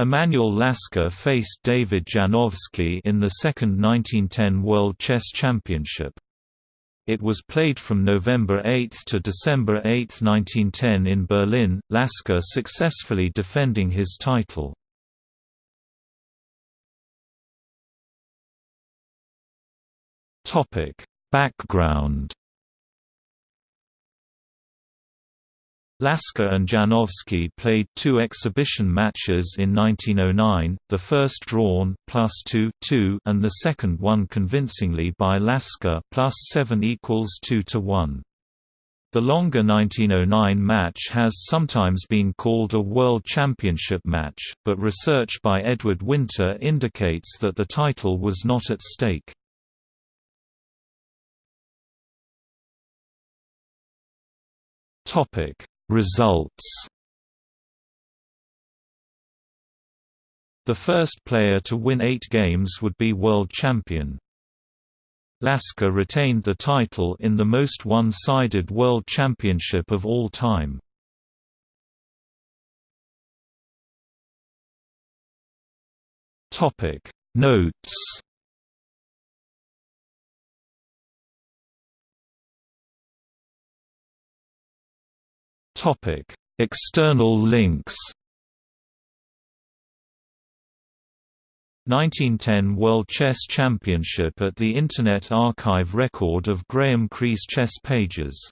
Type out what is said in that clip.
Emanuel Lasker faced David Janowski in the second 1910 World Chess Championship. It was played from November 8 to December 8, 1910 in Berlin, Lasker successfully defending his title. Background Lasker and Janowski played two exhibition matches in 1909, the first drawn plus 2, 2 and the second won convincingly by Lasker plus 7 equals 2 to 1. The longer 1909 match has sometimes been called a World Championship match, but research by Edward Winter indicates that the title was not at stake. Topic Results The first player to win eight games would be world champion. Lasker retained the title in the most one-sided world championship of all time. Notes External links. 1910 World Chess Championship at the Internet Archive record of Graeme Cree's chess pages